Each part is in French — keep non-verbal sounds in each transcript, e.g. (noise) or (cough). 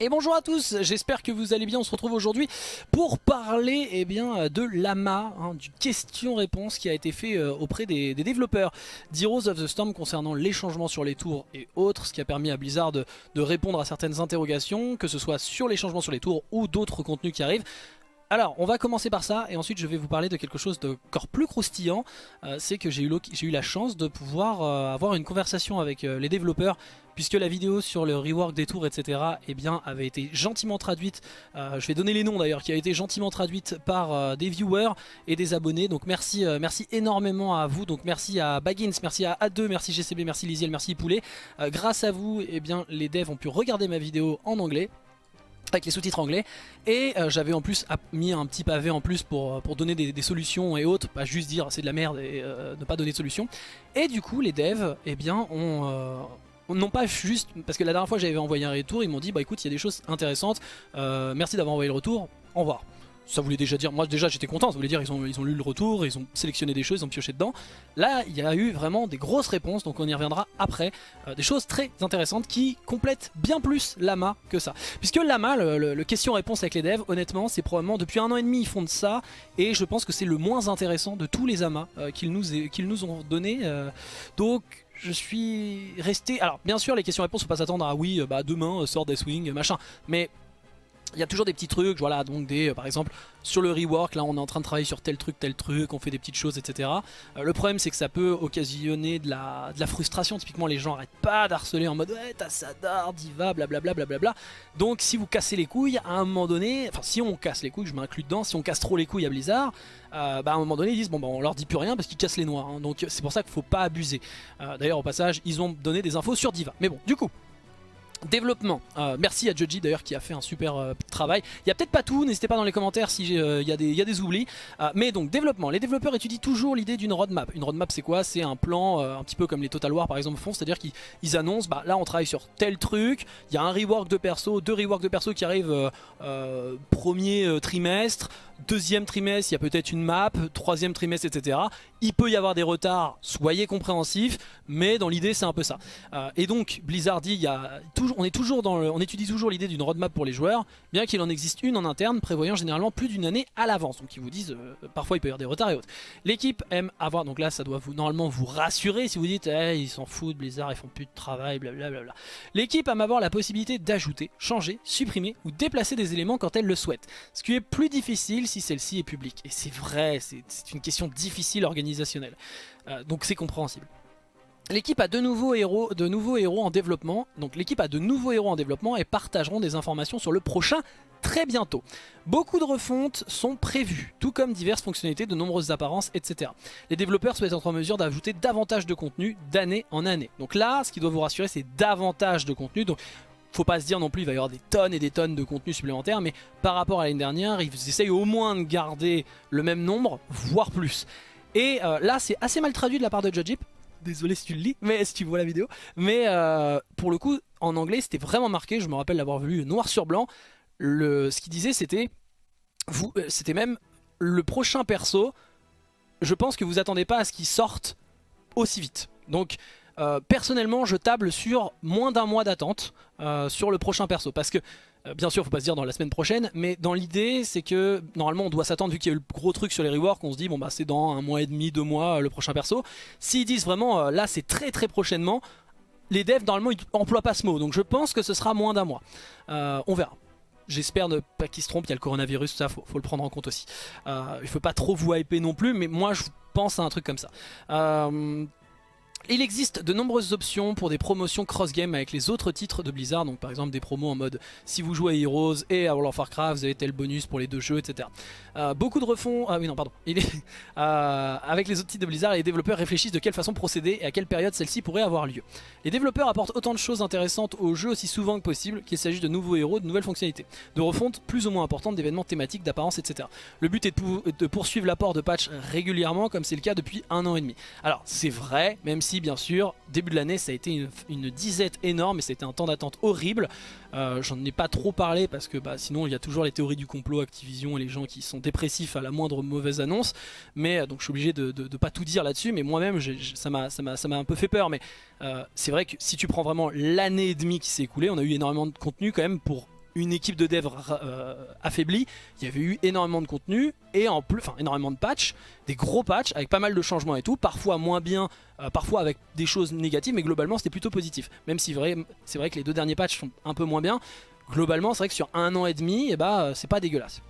Et bonjour à tous, j'espère que vous allez bien, on se retrouve aujourd'hui pour parler eh bien, de l'AMA, hein, du question-réponse qui a été fait euh, auprès des, développeurs d'Heroes of the Storm concernant les changements sur les tours et autres, ce qui a permis à Blizzard de, répondre à certaines interrogations, que ce soit sur les changements sur les tours ou d'autres contenus qui arrivent. Alors, on va commencer par ça, et ensuite je vais vous parler de quelque chose d'encore plus croustillant. Euh, c'est que j'ai eu, la chance de pouvoir euh, avoir une conversation avec les développeurs puisque la vidéo sur le rework des tours etc eh avait été gentiment traduite, euh, je vais donner les noms d'ailleurs, qui a été gentiment traduite par euh, des viewers et des abonnés, donc merci, euh, merci énormément à vous, donc merci à Baggins, merci à A2, merci GCB, merci Lisiel, merci Poulet, grâce à vous eh bien, les devs ont pu regarder ma vidéo en anglais, avec les sous-titres anglais et j'avais en plus mis un petit pavé en plus pour, pour donner des, solutions et autres, pas juste dire c'est de la merde et ne pas donner de solutions et du coup les devs eh bien, ont, non pas juste, parce que la dernière fois j'avais envoyé un retour, ils m'ont dit bah écoute il y a des choses intéressantes, euh, merci d'avoir envoyé le retour, au revoir. Ça voulait déjà dire, moi déjà j'étais content, ça voulait dire ils ont, ils ont lu le retour, ils ont sélectionné des choses, ils ont pioché dedans. Là il y a eu vraiment des grosses réponses, donc on y reviendra après. Euh, des choses très intéressantes qui complètent bien plus l'AMA que ça. Puisque l'AMA, le, question-réponse avec les devs, honnêtement c'est probablement depuis un an et demi ils font de ça, et je pense que c'est le moins intéressant de tous les AMA euh, qu'ils nous, qu'ils nous ont donné. donc je suis resté... Alors bien sûr les questions-réponses faut pas s'attendre à oui bah demain euh, sort Deathwing machin mais il y a toujours des petits trucs, voilà, donc des, euh, par exemple, sur le rework, là on est en train de travailler sur tel truc, tel truc, on fait des petites choses, etc. Euh, le problème c'est que ça peut occasionner de la, de la frustration, typiquement les gens arrêtent pas d'harceler en mode ouais t'as ça d'art, diva, blablabla, blablabla. Donc si vous cassez les couilles, à un moment donné, enfin si on casse les couilles, je m'inclus dedans, si on casse trop les couilles à Blizzard, euh, bah à un moment donné ils disent bon bah on leur dit plus rien parce qu'ils cassent les noirs, hein. donc c'est pour ça qu'il faut pas abuser. D'ailleurs au passage ils ont donné des infos sur diva, mais bon du coup... Développement, euh, merci à Joji d'ailleurs qui a fait un super euh, travail. Il n'y a peut-être pas tout, n'hésitez pas dans les commentaires s'il euh, y, y, a des oublis. mais donc développement, les développeurs étudient toujours l'idée d'une roadmap. Une roadmap c'est quoi? C'est un plan un petit peu comme les Total War par exemple font, c'est-à-dire qu'ils annoncent, bah, là on travaille sur tel truc, il y a un rework de perso, deux reworks de perso qui arrivent premier trimestre, deuxième trimestre il y a peut-être une map, troisième trimestre etc. Il peut y avoir des retards, soyez compréhensifs, mais dans l'idée c'est un peu ça. et donc Blizzard dit, on, étudie toujours l'idée d'une roadmap pour les joueurs, bien qu'il en existe une en interne prévoyant généralement plus d'une année à l'avance. Donc ils vous disent, euh, parfois il peut y avoir des retards et autres. L'équipe aime avoir, donc là ça doit vous normalement vous rassurer si vous dites, hey, ils s'en foutent, Blizzard, ils font plus de travail, blablabla. L'équipe aime avoir la possibilité d'ajouter, changer, supprimer ou déplacer des éléments quand elle le souhaite. Ce qui est plus difficile si celle-ci est publique. Et c'est vrai, c'est une question difficile Euh, donc c'est compréhensible. L'équipe a de nouveaux, héros, de nouveaux héros en développement. Donc l'équipe a de nouveaux héros en développement et partageront des informations sur le prochain très bientôt. Beaucoup de refontes sont prévues, tout comme diverses fonctionnalités, de nombreuses apparences, etc. Les développeurs souhaitent être en mesure d'ajouter davantage de contenu d'année en année. Donc là, ce qui doit vous rassurer, c'est davantage de contenu. Donc faut pas se dire non plus il va y avoir des tonnes et des tonnes de contenu supplémentaire, mais par rapport à l'année dernière, ils essayent au moins de garder le même nombre, voire plus. Et euh, là, c'est assez mal traduit de la part de Judge désolé si tu le lis, mais si tu vois la vidéo. Mais euh, pour le coup, en anglais, c'était vraiment marqué. Je me rappelle l'avoir vu noir sur blanc. Ce qu'il disait, c'était, euh, c'était même le prochain perso. Je pense que vous attendez pas à ce qu'il sorte aussi vite. Donc, euh, personnellement, je table sur moins d'un mois d'attente sur le prochain perso, parce que euh, bien sûr, faut pas se dire dans la semaine prochaine, mais dans l'idée, c'est que normalement on doit s'attendre, vu qu'il y a eu le gros truc sur les reworks, on se dit bon bah c'est dans un mois et demi, deux mois euh, le prochain perso. S'ils disent vraiment euh, là c'est très très prochainement, les devs normalement ils emploient pas ce mot, donc je pense que ce sera moins d'un mois. on verra. J'espère ne pas qu'ils se trompent, il y a le coronavirus, ça faut, faut le prendre en compte aussi. il faut pas trop vous hyper non plus, mais moi je pense à un truc comme ça. Il existe de nombreuses options pour des promotions cross-game avec les autres titres de Blizzard, donc par exemple des promos en mode si vous jouez à Heroes et à World of Warcraft, vous avez tel bonus pour les deux jeux, etc. Euh, beaucoup de refonds, ah oui non pardon, (laughs) euh, avec les autres titres de Blizzard, les développeurs réfléchissent de quelle façon procéder et à quelle période celle-ci pourrait avoir lieu. Les développeurs apportent autant de choses intéressantes au jeu aussi souvent que possible, qu'il s'agisse de nouveaux héros, de nouvelles fonctionnalités, de refontes plus ou moins importantes, d'événements thématiques, d'apparence, etc. Le but est de, poursuivre l'apport de patchs régulièrement comme c'est le cas depuis un an et demi. Alors c'est vrai, même si bien sûr, début de l'année ça a été une, disette énorme et c'était un temps d'attente horrible. Euh, j'en ai pas trop parlé parce que bah, sinon il y a toujours les théories du complot, Activision et les gens qui sont dépressifs à la moindre mauvaise annonce. Mais euh, donc je suis obligé de, pas tout dire là-dessus, mais moi-même ça m'a un peu fait peur. Mais euh, c'est vrai que si tu prends vraiment l'année et demie qui s'est écoulée, on a eu énormément de contenu quand même pour une équipe de dev euh, affaiblie, il y avait eu énormément de contenu et en plus, enfin énormément de patchs, des gros patchs avec pas mal de changements et tout, parfois moins bien, euh, parfois avec des choses négatives, mais globalement c'était plutôt positif. Même si c'est vrai que les deux derniers patchs sont un peu moins bien, globalement c'est vrai que sur un an et demi, eh bah, c'est pas dégueulasse.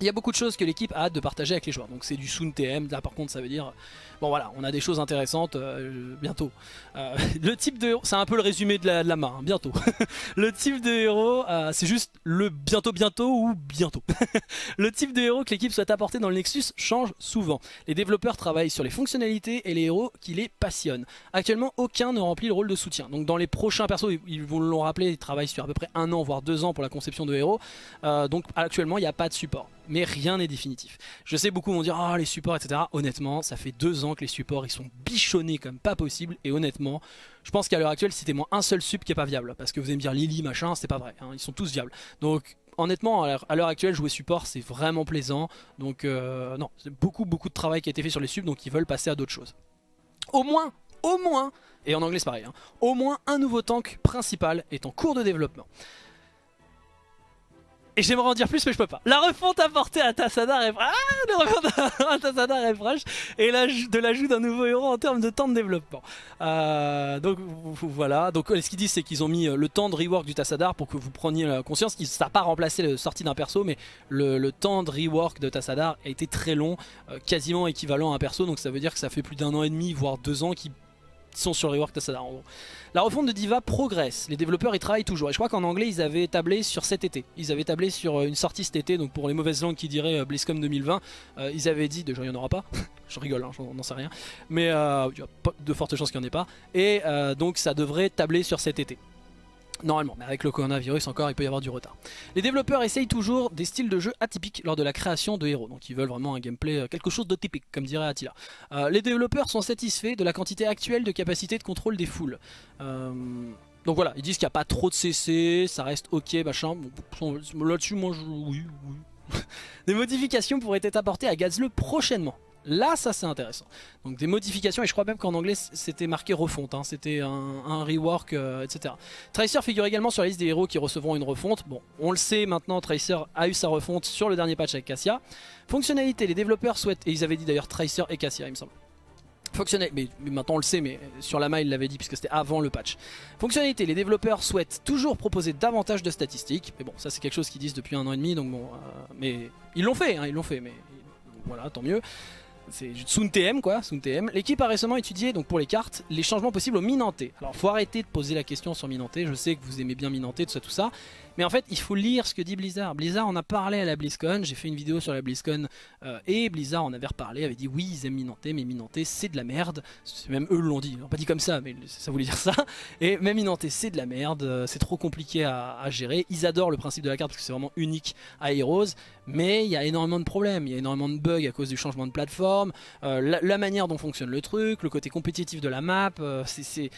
Il y a beaucoup de choses que l'équipe a hâte de partager avec les joueurs. Donc c'est du Soon TM, là par contre ça veut dire... Bon voilà, on a des choses intéressantes euh, bientôt. Euh, (laughs) le type de héros, c'est un peu le résumé de la, de main, hein, bientôt. (laughs) le type de héros, euh, c'est juste le bientôt bientôt ou bientôt. (laughs) le type de héros que l'équipe souhaite apporter dans le Nexus change souvent. Les développeurs travaillent sur les fonctionnalités et les héros qui les passionnent. Actuellement, aucun ne remplit le rôle de soutien. Donc dans les prochains persos, ils vont l'ont rappelé, ils travaillent sur à peu près un an, voire deux ans pour la conception de héros. donc actuellement, il n'y a pas de support mais rien n'est définitif. Je sais beaucoup vont dire ah les supports etc. Honnêtement ça fait deux ans que les supports ils sont bichonnés comme pas possible et honnêtement je pense qu'à l'heure actuelle c'était moi un seul sup qui est pas viable parce que vous allez me dire Lily machin c'est pas vrai hein. ils sont tous viables donc honnêtement à l'heure actuelle jouer support c'est vraiment plaisant donc euh, non c'est beaucoup beaucoup de travail qui a été fait sur les subs donc ils veulent passer à d'autres choses. Au moins au moins, et en anglais c'est pareil, hein, au moins un nouveau tank principal est en cours de développement. Et j'aimerais en dire plus mais je peux pas. La refonte apportée à Tassadar est ah, la refonte (laughs) à Tassadar est fraîche et de l'ajout d'un nouveau héros en termes de temps de développement. Euh, donc voilà, donc ce qu'ils disent c'est qu'ils ont mis euh, le temps de rework du Tassadar pour que vous preniez conscience. Ça n'a pas remplacé la sortie d'un perso mais le, temps de rework de Tassadar a été très long, euh, quasiment équivalent à un perso donc ça veut dire que ça fait plus d'un an et demi voire deux ans qu'ils sont sur le rework en gros. La refonte de Diva progresse, les développeurs y travaillent toujours. Et je crois qu'en anglais ils avaient tablé sur cet été. Ils avaient tablé sur euh, une sortie cet été, donc pour les mauvaises langues qui diraient euh, BlizzCon 2020, euh, ils avaient dit, déjà il n'y en aura pas, (laughs) je rigole, hein, n'en sais rien, mais il y a de fortes chances qu'il n'y en ait pas. Et donc ça devrait tabler sur cet été. Normalement, mais avec le coronavirus encore, il peut y avoir du retard. Les développeurs essayent toujours des styles de jeu atypiques lors de la création de héros. Donc ils veulent vraiment un gameplay, euh, quelque chose de typique, comme dirait Attila. Euh, les développeurs sont satisfaits de la quantité actuelle de capacité de contrôle des foules. Euh, donc voilà, ils disent qu'il n'y a pas trop de CC, ça reste ok, machin. Là-dessus, moi, je... oui, oui. (laughs) des modifications pourraient être apportées à Gazle prochainement. Là, ça c'est intéressant. Donc des modifications, et je crois même qu'en anglais c'était marqué refonte, hein. c'était un, rework, euh, etc. Tracer figure également sur la liste des héros qui recevront une refonte. Bon, on le sait maintenant, Tracer a eu sa refonte sur le dernier patch avec Cassia. Fonctionnalité, les développeurs souhaitent, et ils avaient dit d'ailleurs Tracer et Cassia il me semble. Fonctionnalité, mais, maintenant on le sait, mais sur la main il l'avait dit puisque c'était avant le patch. Fonctionnalité, les développeurs souhaitent toujours proposer davantage de statistiques. Mais bon, ça c'est quelque chose qu'ils disent depuis un an et demi, donc bon, euh, mais ils l'ont fait, hein, ils l'ont fait, mais voilà, tant mieux c'est Soon TM quoi, Soon TM. L'équipe a récemment étudié donc pour les cartes les changements possibles au Minanté. Alors faut arrêter de poser la question sur Minanté, je sais que vous aimez bien Minanté, tout ça tout ça, mais en fait, il faut lire ce que dit Blizzard. Blizzard en a parlé à la BlizzCon, j'ai fait une vidéo sur la BlizzCon euh, et Blizzard en avait reparlé, avait dit oui, ils aiment Minanté, mais Minanté c'est de la merde. Même eux l'ont dit, ils l'ont pas dit comme ça, mais ça voulait dire ça. Et même Minanté c'est de la merde, euh, c'est trop compliqué à, gérer. Ils adorent le principe de la carte parce que c'est vraiment unique à Heroes, mais il y a énormément de problèmes, il y a énormément de bugs à cause du changement de plateforme, euh, la, manière dont fonctionne le truc, le côté compétitif de la map, c'est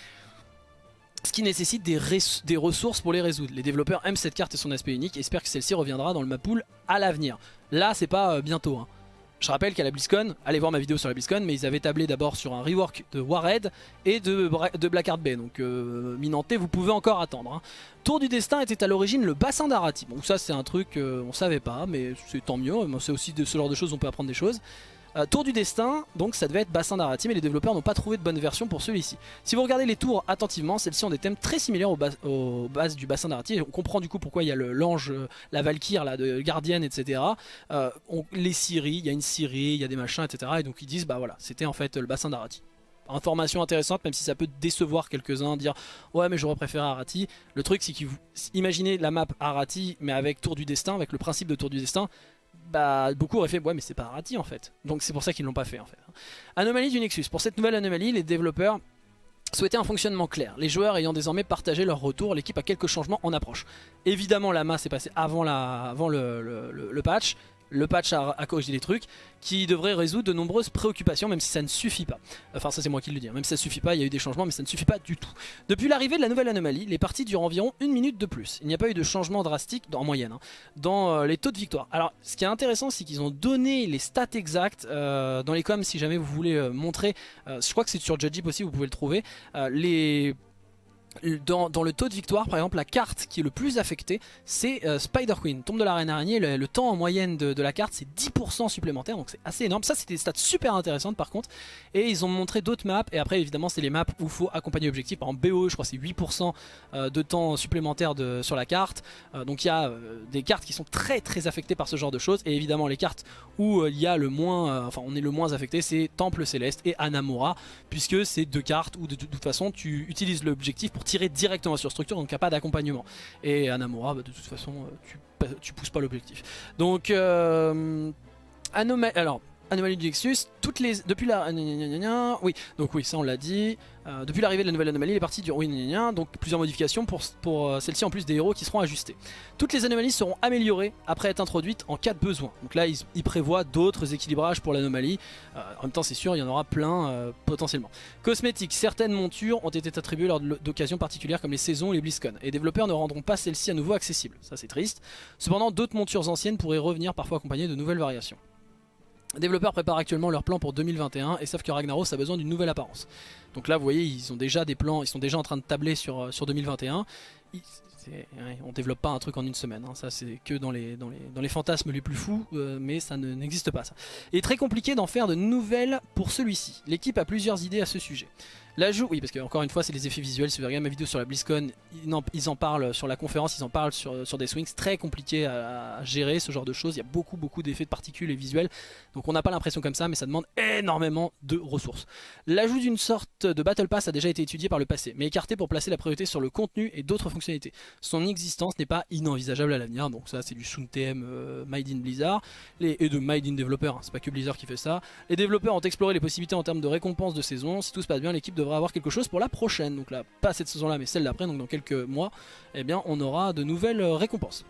ce qui nécessite des, ressources pour les résoudre. Les développeurs aiment cette carte et son aspect unique et espèrent que celle-ci reviendra dans le pool à l'avenir. Là, c'est pas euh, bientôt. Hein. Je rappelle qu'à la BlizzCon, allez voir ma vidéo sur la BlizzCon, mais ils avaient tablé d'abord sur un rework de Warhead et de, de Blackheart Bay. Donc euh, Minanté, vous pouvez encore attendre. Hein. Tour du Destin était à l'origine le bassin d'Arati. Bon, ça c'est un truc, euh, on savait pas, mais c'est tant mieux. C'est aussi de ce genre de choses, on peut apprendre des choses. Euh, tour du destin, donc ça devait être bassin d'Arati, mais les développeurs n'ont pas trouvé de bonne version pour celui-ci. Si vous regardez les tours attentivement, celles-ci ont des thèmes très similaires aux, bases du bassin d'Arati. On comprend du coup pourquoi il y a l'ange, euh, la Valkyrie là, de gardienne, etc. Euh, les Syries, il y a une Syrie, il y a des machins, etc. Et donc ils disent, bah voilà, c'était en fait le bassin d'Arati information intéressante même si ça peut décevoir quelques-uns dire ouais mais j'aurais préféré Arati le truc c'est que vous imaginez la map Arati mais avec Tour du Destin avec le principe de Tour du Destin bah beaucoup auraient fait ouais mais c'est pas Arati en fait. Donc c'est pour ça qu'ils l'ont pas fait en fait anomalie du Nexus. Pour cette nouvelle anomalie les développeurs souhaitaient un fonctionnement clair. Les joueurs ayant désormais partagé leur retour l'équipe a quelques changements en approche. Évidemment la masse est passée avant, la, avant le patch le patch a, corrigé des trucs qui devraient résoudre de nombreuses préoccupations même si ça ne suffit pas. Enfin ça c'est moi qui le dis, hein. même si ça ne suffit pas, il y a eu des changements mais ça ne suffit pas du tout. Depuis l'arrivée de la nouvelle anomalie, les parties durent environ une minute de plus. Il n'y a pas eu de changement drastique, en moyenne, hein, dans euh, les taux de victoire. Alors ce qui est intéressant c'est qu'ils ont donné les stats exacts euh, dans les coms si jamais vous voulez euh, montrer, je crois que c'est sur Judgip aussi vous pouvez le trouver, les dans, le taux de victoire, par exemple, la carte qui est le plus affectée, c'est euh, Spider Queen, tombe de la reine araignée. Le, temps en moyenne de, la carte, c'est 10% supplémentaire, donc c'est assez énorme. Ça, c'était des stats super intéressantes par contre. Et ils ont montré d'autres maps, et après, évidemment, c'est les maps où il faut accompagner l'objectif. Par exemple, BO, je crois c'est 8% euh, de temps supplémentaire sur la carte. Euh, donc il y a des cartes qui sont très très affectées par ce genre de choses. Et évidemment, les cartes où il y a le moins, enfin, on est le moins affecté, c'est Temple Céleste et Anamura, puisque c'est deux cartes où de, de toute façon, tu utilises l'objectif pour tirer directement sur structure, donc il n'y a pas d'accompagnement. Et Anamura, bah, de toute façon, euh, tu, tu pousses pas l'objectif. Donc, euh, alors, Anomalie du Nexus, toutes les, depuis la... Oui, donc oui, ça on l'a dit. Euh, depuis l'arrivée de la nouvelle anomalie, les parties du donc plusieurs modifications pour, pour euh, celle-ci en plus des héros qui seront ajustés. Toutes les anomalies seront améliorées après être introduites en cas de besoin. Donc là, ils, prévoient d'autres équilibrages pour l'anomalie. Euh, en même temps, c'est sûr, il y en aura plein potentiellement. Cosmétiques, certaines montures ont été attribuées lors d'occasions particulières comme les saisons ou les BlizzCon. Et les développeurs ne rendront pas celles-ci à nouveau accessibles. Ça, c'est triste. Cependant, d'autres montures anciennes pourraient revenir parfois accompagnées de nouvelles variations. Développeurs préparent actuellement leur plan pour 2021 et savent que Ragnaros a besoin d'une nouvelle apparence. Donc là vous voyez ils ont déjà des plans, ils sont déjà en train de tabler sur, euh, sur 2021. on développe pas un truc en une semaine, hein. ça c'est que dans les, fantasmes les plus fous, euh, mais ça n'existe pas ça. Est très compliqué d'en faire de nouvelles pour celui-ci. L'équipe a plusieurs idées à ce sujet. L'ajout, oui parce que encore une fois c'est les effets visuels, si vous regardez ma vidéo sur la BlizzCon, ils en, parlent sur la conférence, ils en parlent sur, sur des swings, très compliqué à, gérer ce genre de choses, il y a beaucoup beaucoup d'effets de particules et visuels, donc on n'a pas l'impression comme ça mais ça demande énormément de ressources. L'ajout d'une sorte de Battle Pass a déjà été étudié par le passé, mais écarté pour placer la priorité sur le contenu et d'autres fonctionnalités. Son existence n'est pas inenvisageable à l'avenir, donc ça c'est du Soon TM euh, Made in Blizzard, les, et de Made in Developer, hein, c'est pas que Blizzard qui fait ça. Les développeurs ont exploré les possibilités en termes de récompenses de saison, si tout se passe bien l'équipe devrait avoir quelque chose pour la prochaine. Donc là, pas cette saison-là, mais celle d'après, donc dans quelques mois, eh bien, on aura de nouvelles euh, récompenses.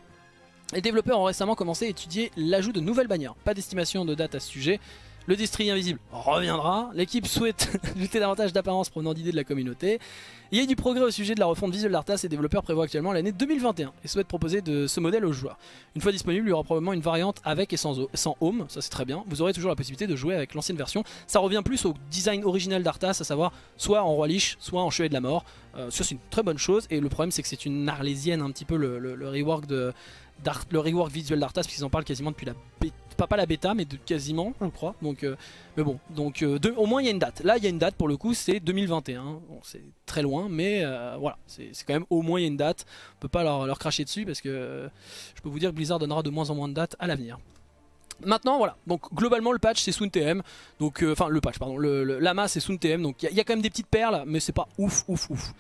Les développeurs ont récemment commencé à étudier l'ajout de nouvelles bannières. Pas d'estimation de date à ce sujet. Le district invisible reviendra. L'équipe souhaite (laughs) ajouter davantage d'apparence provenant d'idées de la communauté. Il y a du progrès au sujet de la refonte visuelle d'Arthas et développeurs prévoient actuellement l'année 2021 et souhaitent proposer de ce modèle aux joueurs. Une fois disponible, il y aura probablement une variante avec et sans, home, ça c'est très bien. Vous aurez toujours la possibilité de jouer avec l'ancienne version. Ça revient plus au design original d'Arthas, à savoir soit en roi liche, soit en chevalier de la mort. Euh, ça c'est une très bonne chose et le problème c'est que c'est une arlésienne un petit peu le rework de le rework visuel d'Arthas puisqu'ils en parlent quasiment depuis la bêta, pas, la bêta mais de quasiment je crois. Donc euh, mais bon. Donc euh, au moins il y a une date. Là il y a une date pour le coup c'est 2021 c'est très loin mais euh, voilà. C'est quand même au moins il y a une date. On peut pas leur, cracher dessus parce que je peux vous dire que Blizzard donnera de moins en moins de dates à l'avenir. Maintenant voilà, donc globalement le patch c'est Soon TM, donc enfin le patch pardon, le, Lama c'est Soon TM, donc il y, y, a quand même des petites perles mais c'est pas ouf ouf ouf.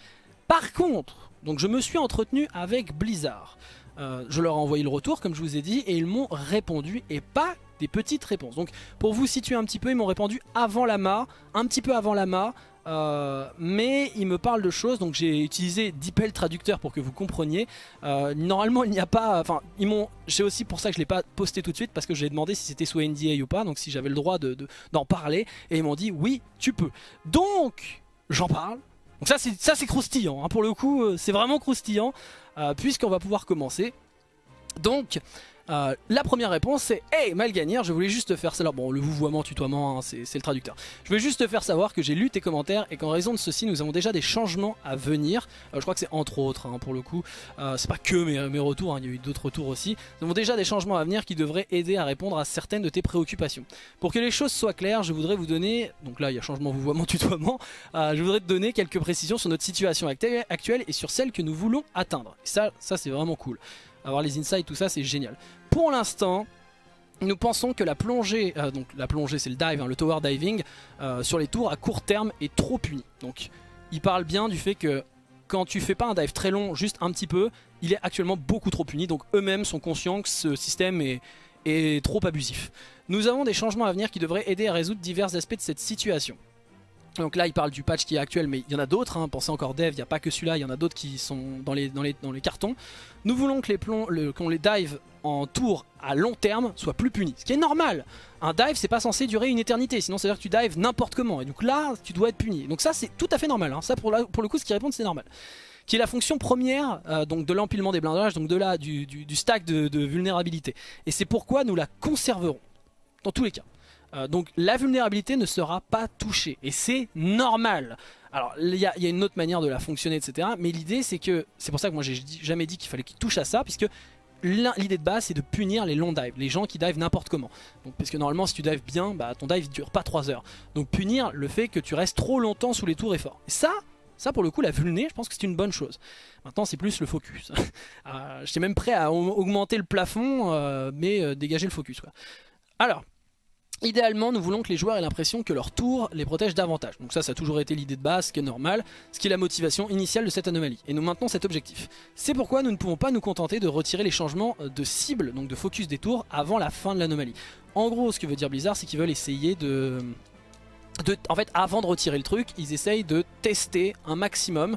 Par contre, donc je me suis entretenu avec Blizzard. Euh, je leur ai envoyé le retour comme je vous ai dit et ils m'ont répondu et pas des petites réponses. Donc pour vous situer un petit peu, ils m'ont répondu avant l'AMA, un petit peu avant l'AMA, euh, mais ils me parlent de choses, donc j'ai utilisé DeepL traducteur pour que vous compreniez. Euh, normalement il n'y a pas, enfin ils m'ont, j'ai aussi pour ça que je ne l'ai pas posté tout de suite parce que j'ai demandé si c'était sous NDA ou pas, donc si j'avais le droit d'en de, parler, et ils m'ont dit oui tu peux. Donc j'en parle, donc ça c'est croustillant, hein. pour le coup c'est vraiment croustillant. Euh, puisqu'on va pouvoir commencer. Donc, euh, la première réponse c'est Hey Malganière, je voulais juste te faire savoir, bon le vouvoiement, tutoiement, hein, c'est le traducteur. Je voulais juste te faire savoir que j'ai lu tes commentaires et qu'en raison de ceci, nous avons déjà des changements à venir. Euh, je crois que c'est entre autres, hein, pour le coup. c'est pas que mes, mes retours, il y a eu d'autres retours aussi. Nous avons déjà des changements à venir qui devraient aider à répondre à certaines de tes préoccupations. Pour que les choses soient claires, je voudrais vous donner, donc là il y a changement vouvoiement, (laughs) tutoiement, je voudrais te donner quelques précisions sur notre situation actuelle et sur celle que nous voulons atteindre. ça c'est vraiment cool avoir les insights, tout ça, c'est génial. Pour l'instant, nous pensons que la plongée, euh, donc la plongée c'est le dive, hein, le tower diving, euh, sur les tours à court terme est trop puni. Donc il parle bien du fait que quand tu fais pas un dive très long, juste un petit peu, il est actuellement beaucoup trop puni. Donc eux-mêmes sont conscients que ce système est, est trop abusif. Nous avons des changements à venir qui devraient aider à résoudre divers aspects de cette situation. Donc là il parle du patch qui est actuel mais il y en a d'autres, hein. pensez encore dev, il n'y a pas que celui-là, il y en a d'autres qui sont dans les, cartons. Nous voulons que les plombs, qu'on les dive en tour à long terme soient plus punis, ce qui est normal. Un dive c'est pas censé durer une éternité, sinon c'est à dire que tu dives n'importe comment et donc là tu dois être puni. Donc ça c'est tout à fait normal, hein. ça pour, le coup ce qui répond c'est normal. Qui est la fonction première euh, donc de l'empilement des blindages, donc de là du, du, stack de vulnérabilité. Et c'est pourquoi nous la conserverons, dans tous les cas. Euh, donc la vulnérabilité ne sera pas touchée et c'est normal. Alors il y, a une autre manière de la fonctionner, etc. Mais l'idée c'est que, c'est pour ça que moi j'ai jamais dit qu'il fallait qu'il touche à ça, puisque l'idée de base c'est de punir les long dives, les gens qui dive n'importe comment. Parce que normalement si tu dives bien, bah, ton dive dure pas 3 heures. Donc punir le fait que tu restes trop longtemps sous les tours est fort. Et ça, ça pour le coup la vulné, je pense que c'est une bonne chose. Maintenant c'est plus le focus. (laughs) euh, J'étais même prêt à augmenter le plafond, euh, mais dégager le focus. Quoi. Alors, Idéalement, nous voulons que les joueurs aient l'impression que leur tour les protège davantage. Donc ça, ça a toujours été l'idée de base, ce qui est normal, ce qui est la motivation initiale de cette anomalie. Et nous maintenons cet objectif. C'est pourquoi nous ne pouvons pas nous contenter de retirer les changements de cible, donc de focus des tours, avant la fin de l'anomalie. En gros, ce que veut dire Blizzard, c'est qu'ils veulent essayer de... de... En fait, avant de retirer le truc, ils essayent de tester un maximum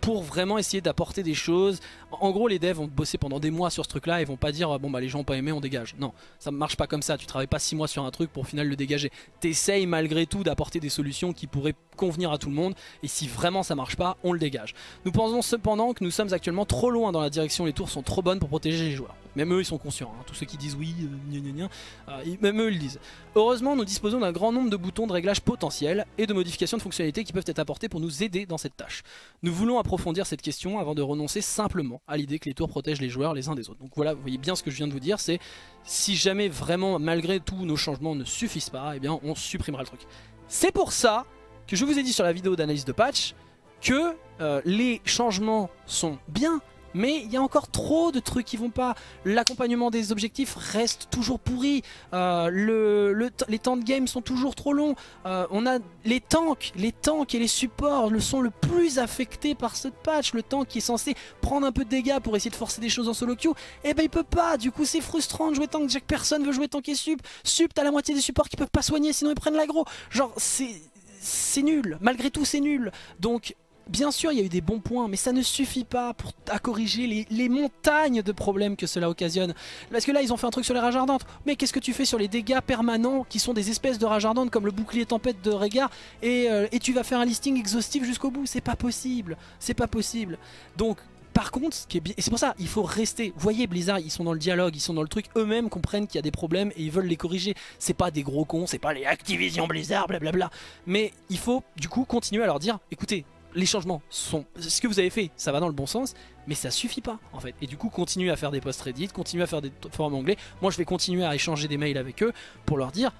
pour vraiment essayer d'apporter des choses. En gros, les devs vont bosser pendant des mois sur ce truc-là et vont pas dire bon bah les gens ont pas aimé, on dégage. Non, ça ne marche pas comme ça. Tu travailles pas 6 mois sur un truc pour au final le dégager. T'essayes malgré tout d'apporter des solutions qui pourraient convenir à tout le monde et si vraiment ça marche pas, on le dégage. Nous pensons cependant que nous sommes actuellement trop loin dans la direction, les tours sont trop bonnes pour protéger les joueurs. Même eux ils sont conscients, hein. tous ceux qui disent oui, euh, euh, même eux ils le disent. Heureusement nous disposons d'un grand nombre de boutons de réglage potentiels et de modifications de fonctionnalités qui peuvent être apportés pour nous aider dans cette tâche. Nous voulons approfondir cette question avant de renoncer simplement à l'idée que les tours protègent les joueurs les uns des autres. Donc voilà, vous voyez bien ce que je viens de vous dire, c'est si jamais vraiment malgré tout nos changements ne suffisent pas, eh bien on supprimera le truc. C'est pour ça que je vous ai dit sur la vidéo d'analyse de patch que euh, les changements sont bien, mais il y a encore trop de trucs qui vont pas. L'accompagnement des objectifs reste toujours pourri. Euh, le, les temps de game sont toujours trop longs. Euh, on a les tanks, les tanks et les supports le sont le plus affectés par ce patch. Le tank qui est censé prendre un peu de dégâts pour essayer de forcer des choses en solo queue, eh ben il peut pas. Du coup c'est frustrant de jouer tank. Chaque personne veut jouer tank et sup. Sup t'as la moitié des supports qui peuvent pas soigner sinon ils prennent l'aggro. Genre c'est c'est nul, malgré tout c'est nul. Donc Bien sûr, il y a eu des bons points, mais ça ne suffit pas pour, corriger les, montagnes de problèmes que cela occasionne. Parce que là, ils ont fait un truc sur les rages ardentes. Mais qu'est-ce que tu fais sur les dégâts permanents qui sont des espèces de rages ardentes comme le bouclier tempête de Régard et, euh, tu vas faire un listing exhaustif jusqu'au bout C'est pas possible. C'est pas possible. Donc, par contre, et c'est pour ça, il faut rester. Vous voyez, Blizzard, ils sont dans le dialogue, ils sont dans le truc. Eux-mêmes comprennent qu'il y a des problèmes et ils veulent les corriger. C'est pas des gros cons, c'est pas les Activision Blizzard, blablabla. Mais il faut du coup continuer à leur dire, écoutez, les changements sont... Ce que vous avez fait, ça va dans le bon sens, mais ça suffit pas en fait. Et du coup, continuez à faire des posts Reddit, continuez à faire des forums anglais. Moi, je vais continuer à échanger des mails avec eux pour leur dire,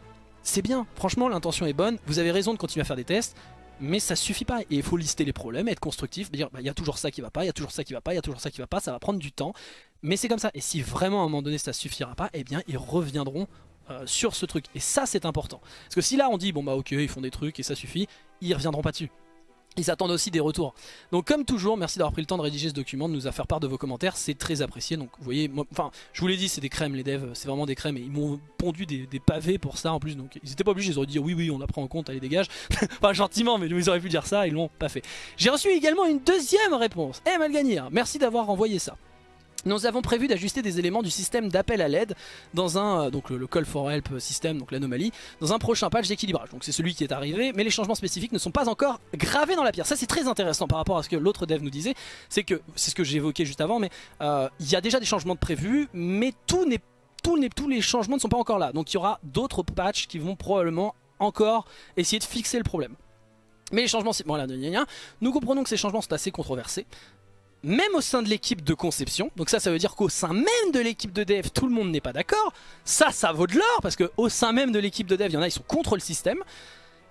c'est bien, franchement, l'intention est bonne, vous avez raison de continuer à faire des tests, mais ça suffit pas. Et il faut lister les problèmes, être constructif, dire, bah, il y a toujours ça qui va pas, il y a toujours ça qui va pas, il y a toujours ça qui va pas, ça va prendre du temps. Mais c'est comme ça. Et si vraiment à un moment donné ça suffira pas, eh bien, ils reviendront euh, sur ce truc. Et ça, c'est important. Parce que si là, on dit, bon bah ok, ils font des trucs et ça suffit, ils reviendront pas dessus. Ils attendent aussi des retours. Donc comme toujours, merci d'avoir pris le temps de rédiger ce document, de nous faire part de vos commentaires, c'est très apprécié. Donc vous voyez, enfin je vous l'ai dit, c'est des crèmes les devs, c'est vraiment des crèmes et ils m'ont pondu des, pavés pour ça en plus. Donc ils étaient pas obligés, ils auraient dit oui oui on la prend en compte, allez dégage. (laughs) enfin gentiment, mais ils auraient pu dire ça, ils l'ont pas fait. J'ai reçu également une deuxième réponse. Eh Malganir, merci d'avoir envoyé ça. Nous avons prévu d'ajuster des éléments du système d'appel à l'aide dans un, euh, donc le, call for help système, donc l'anomalie, dans un prochain patch d'équilibrage. Donc c'est celui qui est arrivé, mais les changements spécifiques ne sont pas encore gravés dans la pierre. Ça c'est très intéressant par rapport à ce que l'autre dev nous disait, c'est que, c'est ce que évoqué juste avant, mais euh, il y a déjà des changements de prévus, mais tous les, changements ne sont pas encore là. Donc il y aura d'autres patchs qui vont probablement encore essayer de fixer le problème. Mais les changements, voilà, nous comprenons que ces changements sont assez controversés même au sein de l'équipe de conception. Donc ça, ça veut dire qu'au sein même de l'équipe de dev, tout le monde n'est pas d'accord. Ça, ça vaut de l'or, parce qu'au sein même de l'équipe de dev, il y en a, ils sont contre le système.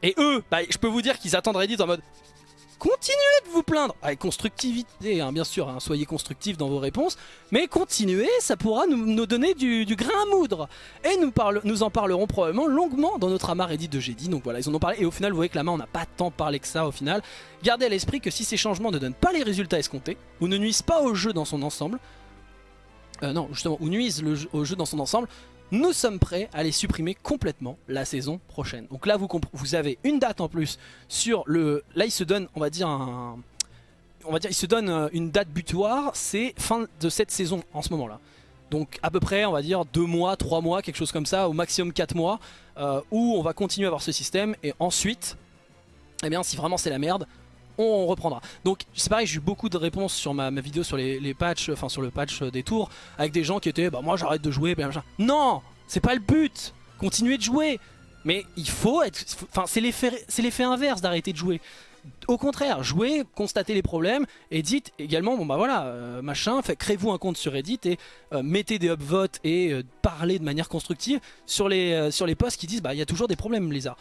Et eux, bah, je peux vous dire qu'ils attendent Reddit en mode continuez de vous plaindre avec constructivité, hein, bien sûr, hein, soyez constructifs dans vos réponses, mais continuez, ça pourra nous, donner du, grain à moudre. Et nous, en parlerons probablement longuement dans notre amas Reddit de Jedi, donc voilà, ils en ont parlé, et au final, vous voyez que la main, on n'a pas tant parlé que ça au final. Gardez à l'esprit que si ces changements ne donnent pas les résultats escomptés, ou ne nuisent pas au jeu dans son ensemble, euh, non, justement, ou nuisent au jeu dans son ensemble, nous sommes prêts à les supprimer complètement la saison prochaine. Donc là, vous, avez une date en plus sur le... Là, il se donne, on va dire, un... Euh, une date butoir, c'est fin de cette saison en ce moment-là. Donc à peu près, on va dire, deux mois, trois mois, quelque chose comme ça, au maximum quatre mois, euh, où on va continuer à avoir ce système, et ensuite, eh bien, si vraiment c'est la merde, on reprendra. Donc c'est pareil, j'ai eu beaucoup de réponses sur ma, vidéo sur les, patchs, enfin sur le patch des tours, avec des gens qui étaient bah moi j'arrête de jouer, Non C'est pas le but Continuez de jouer Mais il faut être... Enfin c'est l'effet inverse d'arrêter de jouer. Au contraire, jouez, constatez les problèmes et dites également, bon bah voilà, euh, machin, créez-vous un compte sur Reddit et euh, mettez des upvotes et euh, parlez de manière constructive sur les, sur les posts qui disent bah il y a toujours des problèmes Blizzard.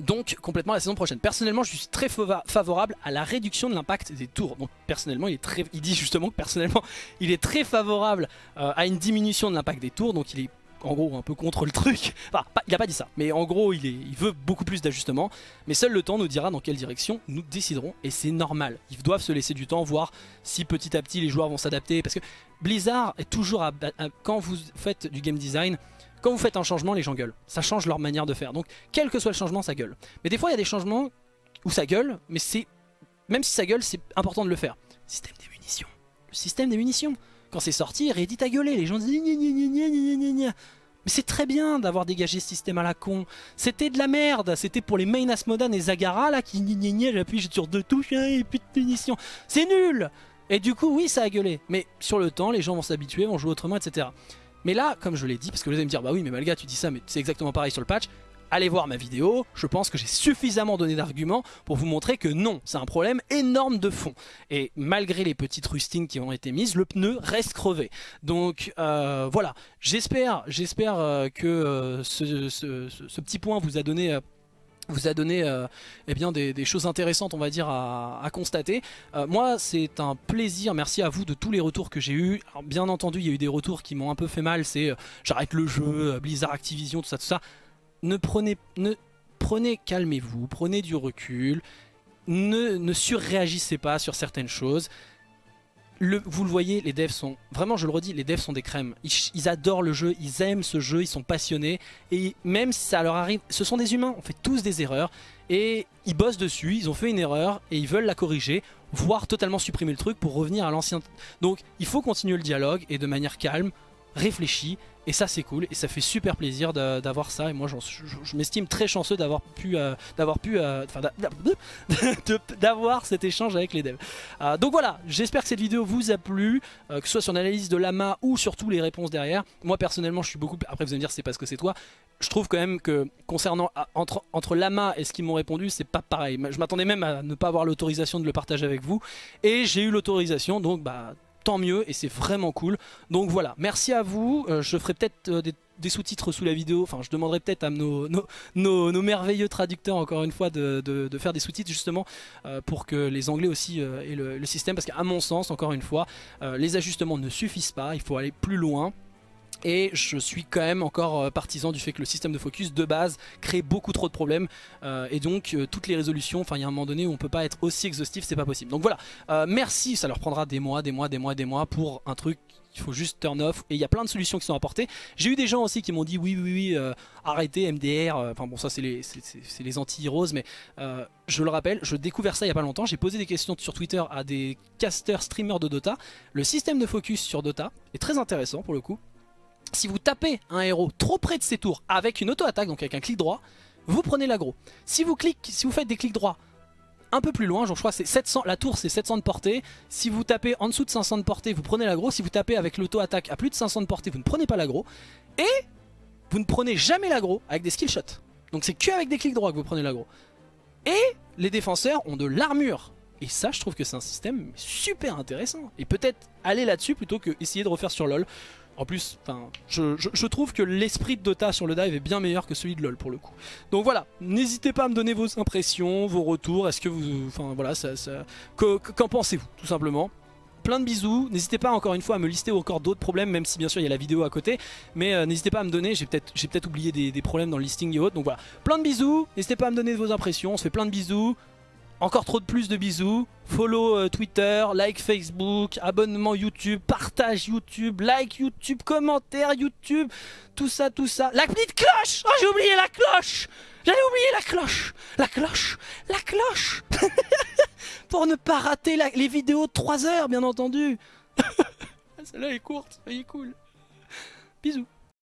Donc complètement la saison prochaine. Personnellement je suis très favorable à la réduction de l'impact des tours. Donc personnellement il est très, il dit justement que personnellement (laughs) il est très favorable à une diminution de l'impact des tours. Donc il est en gros un peu contre le truc. (laughs) Enfin, il a pas dit ça, mais en gros il, est, il veut beaucoup plus d'ajustements. Mais seul le temps nous dira dans quelle direction nous déciderons, et c'est normal. Ils doivent se laisser du temps, voir si petit à petit les joueurs vont s'adapter. Parce que Blizzard est toujours, à, quand vous faites du game design, quand vous faites un changement, les gens gueulent. Ça change leur manière de faire. Donc quel que soit le changement, ça gueule. Mais des fois il y a des changements où ça gueule, mais c'est même si ça gueule, c'est important de le faire. Système des munitions. Le système des munitions. Quand c'est sorti, Reddit a gueulé, les gens disent mais c'est très bien d'avoir dégagé ce système à la con. C'était de la merde. C'était pour les main Asmodan et Zagara là qui j'appuie sur deux touches hein, et plus de punition. C'est nul Et du coup, oui, ça a gueulé. Mais sur le temps, les gens vont s'habituer, vont jouer autrement, etc. Mais là, comme je l'ai dit, parce que vous allez me dire, bah oui, mais Malga, tu dis ça, mais c'est exactement pareil sur le patch allez voir ma vidéo, je pense que j'ai suffisamment donné d'arguments pour vous montrer que non, c'est un problème énorme de fond. Et malgré les petites rustines qui ont été mises, le pneu reste crevé. Donc euh, voilà, j'espère j'espère euh, que euh, ce, petit point vous a donné vous a donné eh bien des, choses intéressantes on va dire à, constater. moi c'est un plaisir, merci à vous de tous les retours que j'ai eu. Bien entendu il y a eu des retours qui m'ont un peu fait mal, c'est j'arrête le jeu, Blizzard Activision, tout ça, tout ça ne prenez, ne, prenez calmez-vous, prenez du recul, ne, ne surréagissez pas sur certaines choses. Vous le voyez, les devs sont, vraiment je le redis, les devs sont des crèmes. Ils, adorent le jeu, ils aiment ce jeu, ils sont passionnés. Et même si ça leur arrive, ce sont des humains, on fait tous des erreurs. Et ils bossent dessus, ils ont fait une erreur et ils veulent la corriger, voire totalement supprimer le truc pour revenir à l'ancien. Donc il faut continuer le dialogue et de manière calme, réfléchie et ça c'est cool. Et ça fait super plaisir d'avoir ça. Et moi je, m'estime très chanceux d'avoir pu euh, d'avoir pu euh, (laughs) d'avoir cet échange avec les devs. Euh, donc voilà. J'espère que cette vidéo vous a plu que ce soit sur l'analyse de l'AMA ou surtout les réponses derrière. Moi personnellement je suis beaucoup après vous allez me dire c'est parce que c'est toi. Je trouve quand même que concernant entre, entre l'AMA et ce qu'ils m'ont répondu c'est pas pareil. Je m'attendais même à ne pas avoir l'autorisation de le partager avec vous. Et j'ai eu l'autorisation donc bah tant mieux et c'est vraiment cool. Donc voilà, merci à vous. Euh, je ferai peut-être euh, des, sous-titres sous la vidéo. Enfin, je demanderai peut-être à nos, nos, merveilleux traducteurs, encore une fois, de, faire des sous-titres justement euh, pour que les Anglais aussi aient le, système. Parce qu'à mon sens, encore une fois, les ajustements ne suffisent pas. Il faut aller plus loin. Et je suis quand même encore euh, partisan du fait que le système de focus de base crée beaucoup trop de problèmes euh, et donc euh, toutes les résolutions, enfin il y a un moment donné où on peut pas être aussi exhaustif, c'est pas possible. Donc voilà, merci, ça leur prendra des mois, des mois, des mois, des mois pour un truc il faut juste turn off et il y a plein de solutions qui sont apportées. J'ai eu des gens aussi qui m'ont dit oui oui oui arrêtez MDR, enfin bon ça c'est les, les anti-heroes mais je le rappelle, je découvert ça il y a pas longtemps, j'ai posé des questions sur Twitter à des casters streamers de Dota. Le système de focus sur Dota est très intéressant pour le coup si vous tapez un héros trop près de ses tours avec une auto-attaque, donc avec un clic droit, vous prenez l'aggro. Si vous si vous faites des clics droits un peu plus loin, je crois c'est 700, la tour c'est 700 de portée, si vous tapez en dessous de 500 de portée, vous prenez l'aggro, si vous tapez avec l'auto-attaque à plus de 500 de portée, vous ne prenez pas l'aggro, et vous ne prenez jamais l'aggro avec des skill shots. Donc c'est que avec des clics droits que vous prenez l'aggro. Et les défenseurs ont de l'armure. Et ça, je trouve que c'est un système super intéressant. Et peut-être aller là-dessus plutôt que essayer de refaire sur LoL. En plus, je, trouve que l'esprit de Dota sur le dive est bien meilleur que celui de LoL pour le coup. Donc voilà, n'hésitez pas à me donner vos impressions, vos retours, est-ce que vous... Enfin voilà, ça, qu'en pensez-vous tout simplement plein de bisous, n'hésitez pas encore une fois à me lister encore d'autres problèmes même si bien sûr il y a la vidéo à côté mais euh, n'hésitez pas à me donner, j'ai peut-être peut, oublié des, des, problèmes dans le listing et autres donc voilà, plein de bisous, n'hésitez pas à me donner vos impressions, on se fait plein de bisous, encore trop de plus de bisous. Follow euh, Twitter, like Facebook, abonnement YouTube, partage YouTube, like YouTube, commentaire YouTube, tout ça, tout ça. La petite cloche! Oh, j'ai oublié la cloche! J'avais oublié la cloche! La cloche! La cloche! (laughs) Pour ne pas rater les vidéos de 3 heures, bien entendu. (laughs) Celle-là est courte, elle est cool. Bisous